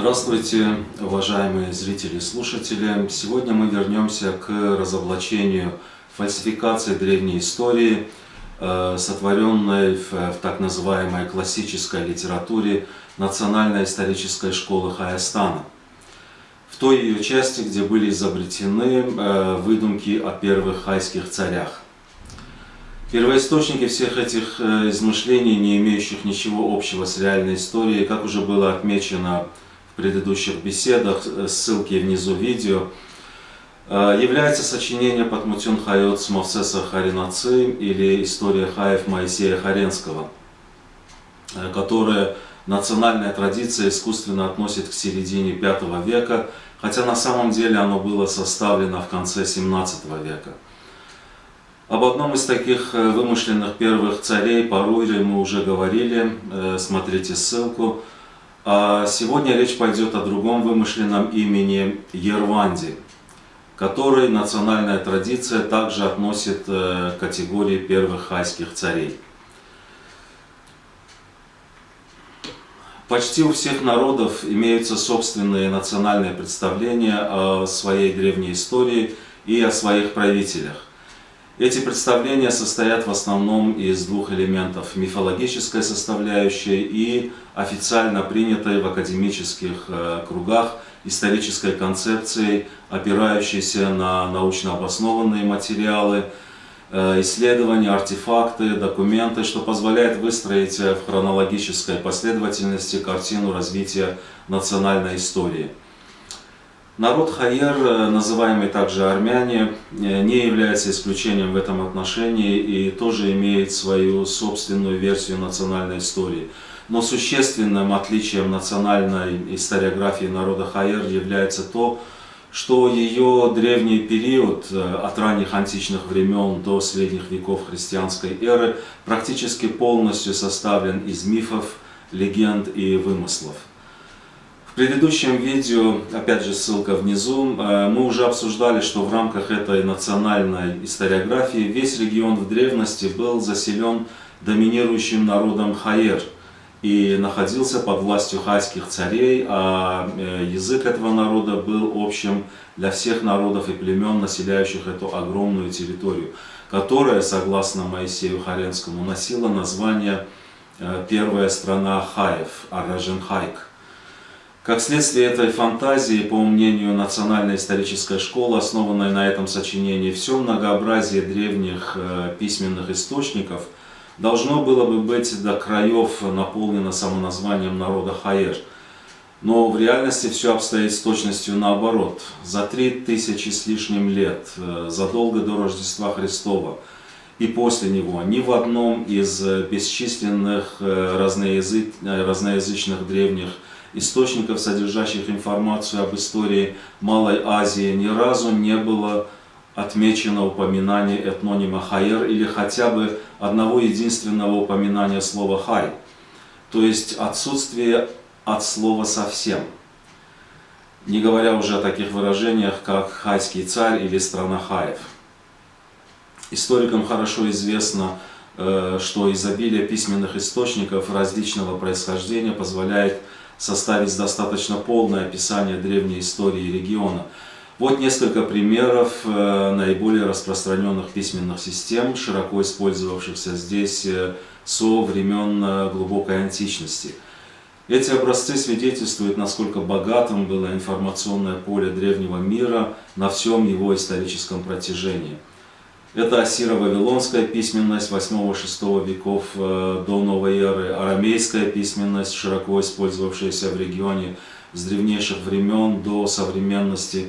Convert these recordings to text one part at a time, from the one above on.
Здравствуйте, уважаемые зрители и слушатели! Сегодня мы вернемся к разоблачению фальсификации древней истории, э, сотворенной в, в так называемой классической литературе Национальной исторической школы Хаястана. В той ее части, где были изобретены э, выдумки о первых хайских царях. Первоисточники всех этих э, измышлений, не имеющих ничего общего с реальной историей, как уже было отмечено предыдущих беседах, э, ссылки внизу видео, э, является сочинение Патмутюн Хайот Мавсеса Харинаци или История Хаев Моисея Харенского, э, которая национальная традиция искусственно относит к середине V века, хотя на самом деле оно было составлено в конце 17 века. Об одном из таких вымышленных первых царей, Паруре, мы уже говорили, смотрите ссылку. А сегодня речь пойдет о другом вымышленном имени Ерванди, который национальная традиция также относит э, к категории первых хайских царей. Почти у всех народов имеются собственные национальные представления о своей древней истории и о своих правителях. Эти представления состоят в основном из двух элементов – мифологической составляющей и официально принятой в академических э, кругах исторической концепцией, опирающейся на научно обоснованные материалы, э, исследования, артефакты, документы, что позволяет выстроить в хронологической последовательности картину развития национальной истории – Народ Хайер, э, называемый также армяне, э, не является исключением в этом отношении и тоже имеет свою собственную версию национальной истории. Но существенным отличием национальной историографии народа Хайер является то, что ее древний период э, от ранних античных времен до средних веков христианской эры практически полностью составлен из мифов, легенд и вымыслов предыдущем видео, опять же ссылка внизу, э, мы уже обсуждали, что в рамках этой национальной историографии весь регион в древности был заселен доминирующим народом Хаер и находился под властью хайских царей, а э, язык этого народа был общим для всех народов и племен, населяющих эту огромную территорию, которая, согласно Моисею Харенскому, носила название э, «Первая страна Хаев» – Аражен Хайк. Как следствие этой фантазии, по мнению Национальной исторической школы, основанной на этом сочинении, все многообразие древних э, письменных источников должно было бы быть до краев наполнено самоназванием народа Хаер. Но в реальности все обстоит с точностью наоборот. За три тысячи с лишним лет, э, задолго до Рождества Христова и после него, ни в одном из бесчисленных э, разноязычных древних источников, содержащих информацию об истории Малой Азии, ни разу не было отмечено упоминание этнонима Хайер или хотя бы одного единственного упоминания слова Хай, то есть отсутствие от слова совсем. Не говоря уже о таких выражениях, как «хайский царь» или «страна Хаев». Историкам хорошо известно, э, что изобилие письменных источников различного происхождения позволяет составить достаточно полное описание древней истории региона. Вот несколько примеров э, наиболее распространенных письменных систем, широко использовавшихся здесь э, со времен э, глубокой античности. Эти образцы свидетельствуют, насколько богатым было информационное поле древнего мира на всем его историческом протяжении. Это ассиро-вавилонская письменность 8-6 веков э, до новой эры, арамейская письменность, широко использовавшаяся в регионе с древнейших времен до современности,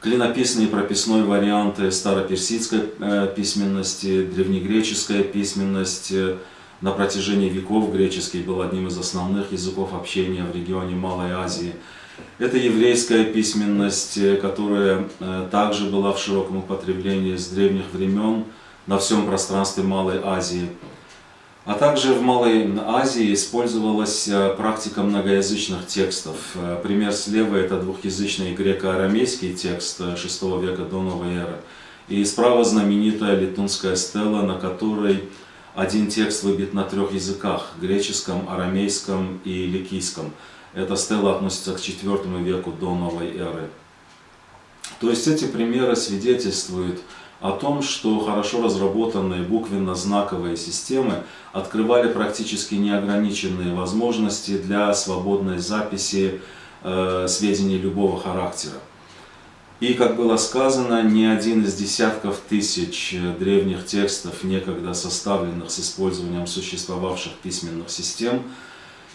клинописные и прописной варианты староперсидской э, письменности, древнегреческая письменность. На протяжении веков греческий был одним из основных языков общения в регионе Малой Азии – это еврейская письменность, э, которая э, также была в широком употреблении с древних времен на всем пространстве Малой Азии. А также в Малой Азии использовалась э, практика многоязычных текстов. Пример слева – это двухязычный греко-арамейский текст VI века до новой эры. И справа знаменитая литунская стела, на которой один текст выбит на трех языках – греческом, арамейском и ликийском – Эта стела относится к IV веку до новой эры. То есть эти примеры свидетельствуют о том, что хорошо разработанные буквенно-знаковые системы открывали практически неограниченные возможности для свободной записи э, сведений любого характера. И, как было сказано, ни один из десятков тысяч древних текстов, некогда составленных с использованием существовавших письменных систем,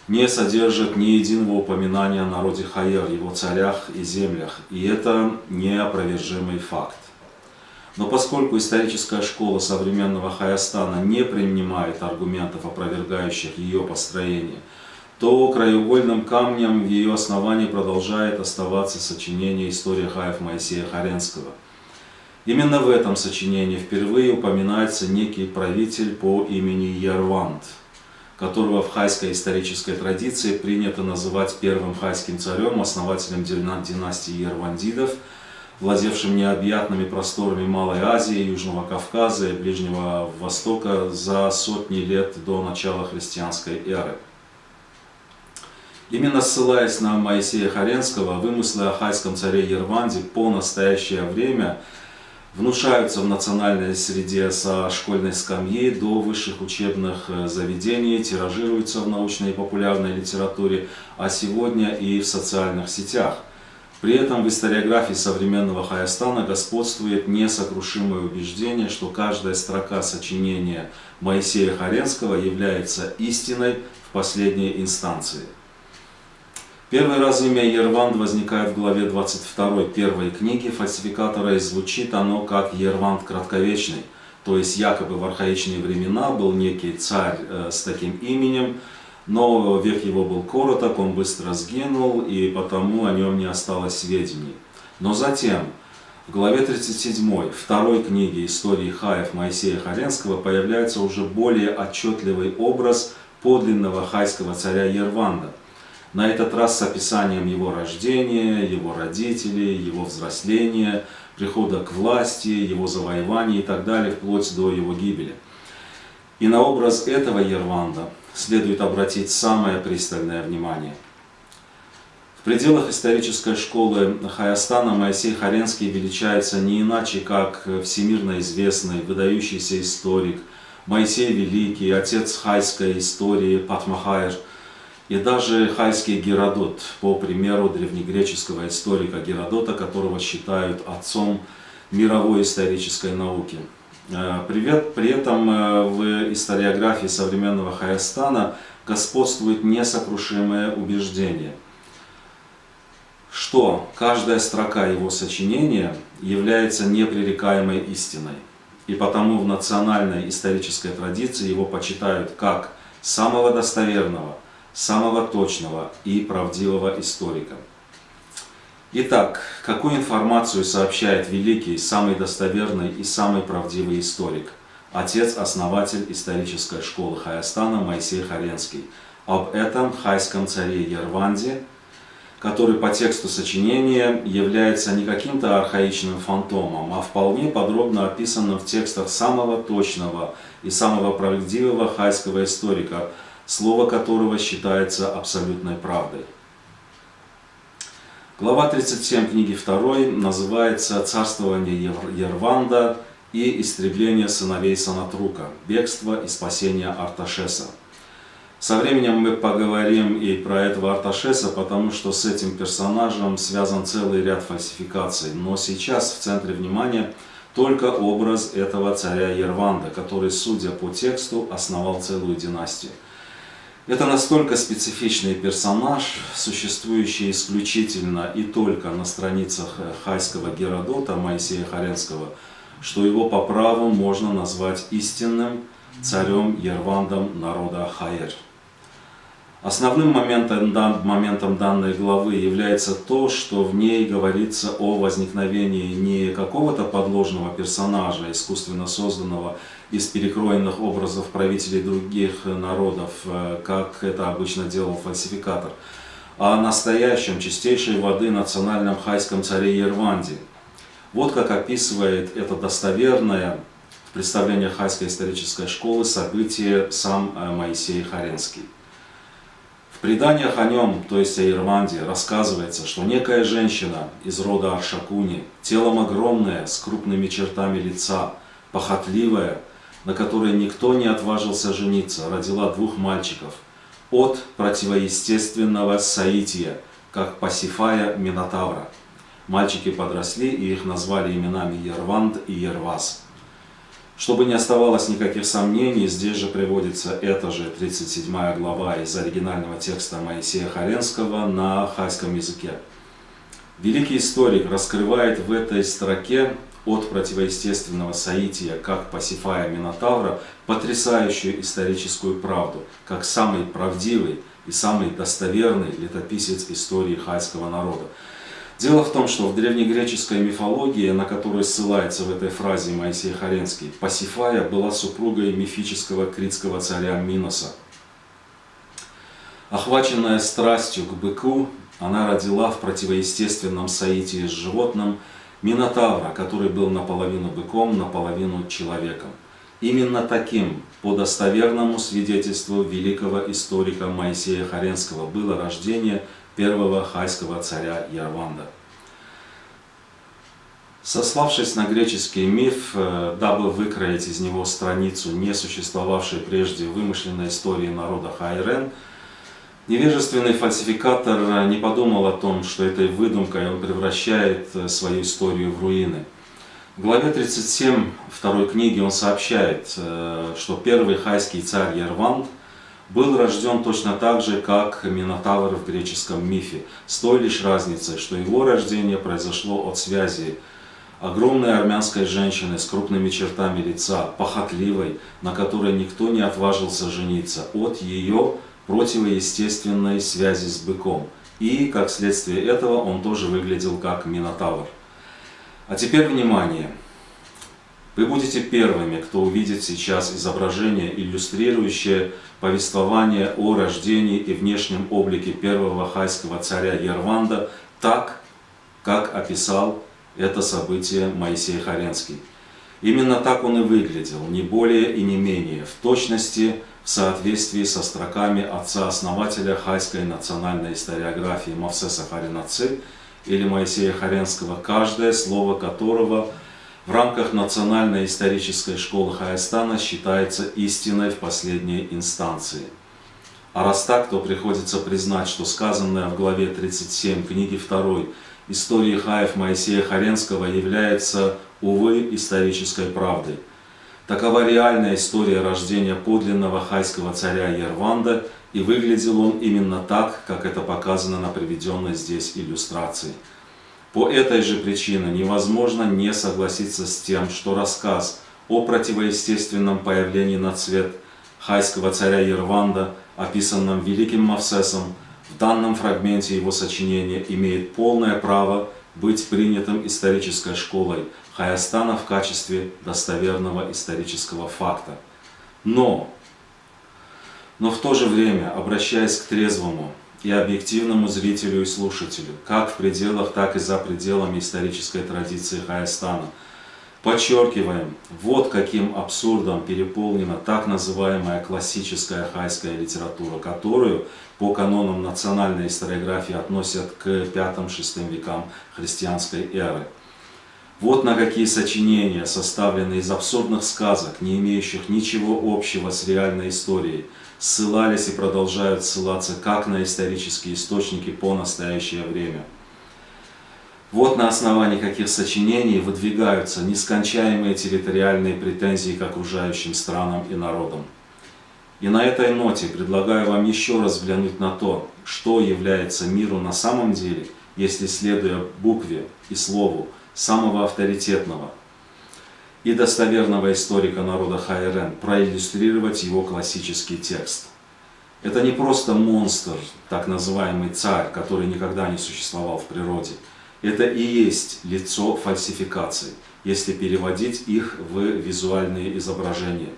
не содержит ни единого упоминания о народе Хайер, его царях и землях. И это неопровержимый факт. Но поскольку историческая школа современного Хайастана не принимает аргументов, опровергающих ее построение, то краеугольным камнем в ее основании продолжает оставаться сочинение «История Хаев Моисея Харенского». Именно в этом сочинении впервые упоминается некий правитель по имени Ярвант, которого в хайской исторической традиции принято называть первым хайским царем, основателем династии Ярвандидов – владевшим необъятными просторами Малой Азии, Южного Кавказа и Ближнего Востока за сотни лет до начала христианской эры. Именно ссылаясь на Моисея Харенского, вымыслы о хайском царе Ерванде по настоящее время внушаются в национальной среде со школьной скамьи до высших учебных э, заведений, тиражируются в научной и популярной литературе, а сегодня и в социальных сетях – при этом в историографии современного Хайастана господствует несокрушимое убеждение, что каждая строка сочинения Моисея Харенского является истиной в последней инстанции. Первый раз имя Ерванд возникает в главе 22 первой книги фальсификатора и звучит оно как Ерванд Кратковечный. То есть якобы в архаичные времена был некий царь э, с таким именем, но век его был короток, он быстро сгинул, и потому о нем не осталось сведений. Но затем, в главе 37 второй книги истории Хаев Моисея Харенского появляется уже более отчетливый образ подлинного хайского царя Ерванда. На этот раз с описанием его рождения, его родителей, его взросления, прихода к власти, его завоевания и так далее, вплоть до его гибели. И на образ этого Ерванда следует обратить самое пристальное внимание. В пределах исторической школы Хаястана Моисей Харенский величается не иначе, как всемирно известный, выдающийся историк, Моисей Великий, отец хайской истории Патмахайр и даже хайский Геродот, по примеру древнегреческого историка Геродота, которого считают отцом мировой исторической науки. Э, привет. При этом э, в историографии современного Хайастана господствует несокрушимое убеждение, что каждая строка его сочинения является непререкаемой истиной, и потому в национальной исторической традиции его почитают как самого достоверного, самого точного и правдивого историка. Итак, какую информацию сообщает великий, самый достоверный и самый правдивый историк, отец-основатель исторической школы Хаястана Моисей Харенский, об этом хайском царе Ерванде, который по тексту сочинения является не каким-то архаичным фантомом, а вполне подробно описанным в текстах самого точного и самого правдивого хайского историка, слово которого считается абсолютной правдой. Глава 37 книги 2 называется «Царствование Ерванда и истребление сыновей Санатрука. Бегство и спасение Арташеса». Со временем мы поговорим и про этого Арташеса, потому что с этим персонажем связан целый ряд фальсификаций. Но сейчас в центре внимания только образ этого царя Ерванда, который, судя по тексту, основал целую династию. Это настолько специфичный персонаж, существующий исключительно и только на страницах э, хайского Геродота Моисея Харенского, что его по праву можно назвать истинным царем Ервандом народа Хаэр. Основным моментом, моментом данной главы является то, что в ней говорится о возникновении не какого-то подложного персонажа, искусственно созданного из перекроенных образов правителей других народов, э, как это обычно делал фальсификатор, а о настоящем чистейшей воды национальном хайском царе Ерванде. Вот как описывает это достоверное представление хайской исторической школы событие сам э, Моисей Харенский. В преданиях о нем, то есть о Ирванде, рассказывается, что некая женщина из рода Аршакуни, телом огромная, с крупными чертами лица, похотливая, на которой никто не отважился жениться, родила двух мальчиков от противоестественного Саития, как Пасифая Минотавра. Мальчики подросли и их назвали именами Ерванд и Ервас. Чтобы не оставалось никаких сомнений, здесь же приводится эта же 37 глава из оригинального текста Моисея Харенского на хайском языке. Великий историк раскрывает в этой строке от противоестественного соития, как Пасифая Минотавра, потрясающую историческую правду, как самый правдивый и самый достоверный летописец истории хайского народа. Дело в том, что в древнегреческой мифологии, на которую ссылается в этой фразе Моисей Харенский, Пасифая была супругой мифического критского царя Миноса. Охваченная страстью к быку, она родила в противоестественном соитии с животным Минотавра, который был наполовину быком, наполовину человеком. Именно таким, по достоверному свидетельству великого историка Моисея Харенского, было рождение первого хайского царя Ярванда. Сославшись на греческий миф, э, дабы выкроить из него страницу не существовавшей прежде вымышленной истории народа Хайрен, невежественный фальсификатор не подумал о том, что этой выдумкой он превращает э, свою историю в руины. В главе 37 второй книги он сообщает, э, что первый хайский царь Ярванд – был рожден точно так же, как Минотавр в греческом мифе, с той лишь разницей, что его рождение произошло от связи огромной армянской женщины с крупными чертами лица, похотливой, на которой никто не отважился жениться, от ее противоестественной связи с быком. И, как следствие этого, он тоже выглядел как Минотавр. А теперь внимание! Вы будете первыми, кто увидит сейчас изображение, иллюстрирующее повествование о рождении и внешнем облике первого хайского царя Ерванда так, как описал это событие Моисей Харенский. Именно так он и выглядел, не более и не менее, в точности в соответствии со строками отца-основателя хайской национальной историографии Мавсеса Харинаци или Моисея Харенского, каждое слово которого – в рамках Национальной исторической школы Хайстана считается истиной в последней инстанции. А раз так, то приходится признать, что сказанное в главе 37 книги 2 истории Хаев Моисея Харенского является, увы, исторической правдой. Такова реальная история рождения подлинного хайского царя Ерванда, и выглядел он именно так, как это показано на приведенной здесь иллюстрации. По этой же причине невозможно не согласиться с тем, что рассказ о противоестественном появлении на цвет хайского царя Ерванда, описанном великим Мавсесом, в данном фрагменте его сочинения имеет полное право быть принятым исторической школой Хаястана в качестве достоверного исторического факта. Но, но в то же время, обращаясь к трезвому, и объективному зрителю и слушателю, как в пределах, так и за пределами исторической традиции Хайстана. Подчеркиваем, вот каким абсурдом переполнена так называемая классическая хайская литература, которую по канонам национальной историографии относят к 5-6 векам христианской эры. Вот на какие сочинения, составленные из абсурдных сказок, не имеющих ничего общего с реальной историей, ссылались и продолжают ссылаться как на исторические источники по настоящее время. Вот на основании каких сочинений выдвигаются нескончаемые территориальные претензии к окружающим странам и народам. И на этой ноте предлагаю вам еще раз взглянуть на то, что является миру на самом деле, если следуя букве и слову самого авторитетного – и достоверного историка народа Хайрен проиллюстрировать его классический текст. Это не просто монстр, так называемый царь, который никогда не существовал в природе. Это и есть лицо фальсификаций, если переводить их в визуальные изображения.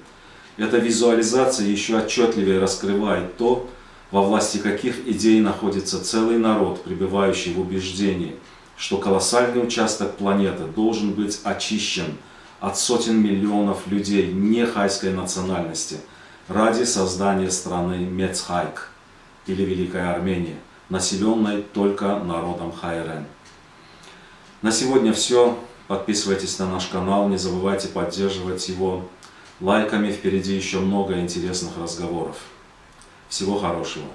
Эта визуализация еще отчетливее раскрывает то, во власти каких идей находится целый народ, пребывающий в убеждении, что колоссальный участок планеты должен быть очищен от сотен миллионов людей нехайской национальности ради создания страны Мецхайк, или Великой Армении, населенной только народом Хайрен. На сегодня все. Подписывайтесь на наш канал, не забывайте поддерживать его лайками. Впереди еще много интересных разговоров. Всего хорошего.